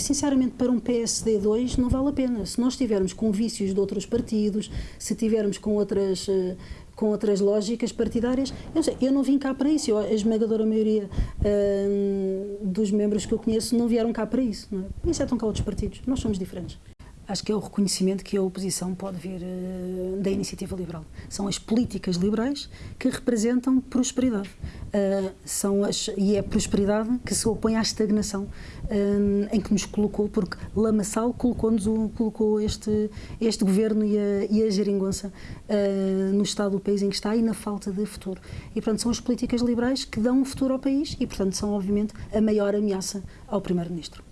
sinceramente, para um PSD 2 não vale a pena. Se nós estivermos com vícios de outros partidos, se tivermos com outras eh, com outras lógicas partidárias. Eu, sei, eu não vim cá para isso. Eu, a esmagadora maioria hum, dos membros que eu conheço não vieram cá para isso. Não é? Excetam cá outros partidos. Nós somos diferentes. Acho que é o reconhecimento que a oposição pode vir uh, da iniciativa liberal. São as políticas liberais que representam prosperidade. Uh, são as, e é a prosperidade que se opõe à estagnação uh, em que nos colocou, porque Lamaçal colocou-nos colocou este, este governo e a, e a geringonça no estado do país em que está e na falta de futuro. E, portanto, são as políticas liberais que dão um futuro ao país e, portanto, são, obviamente, a maior ameaça ao Primeiro-Ministro.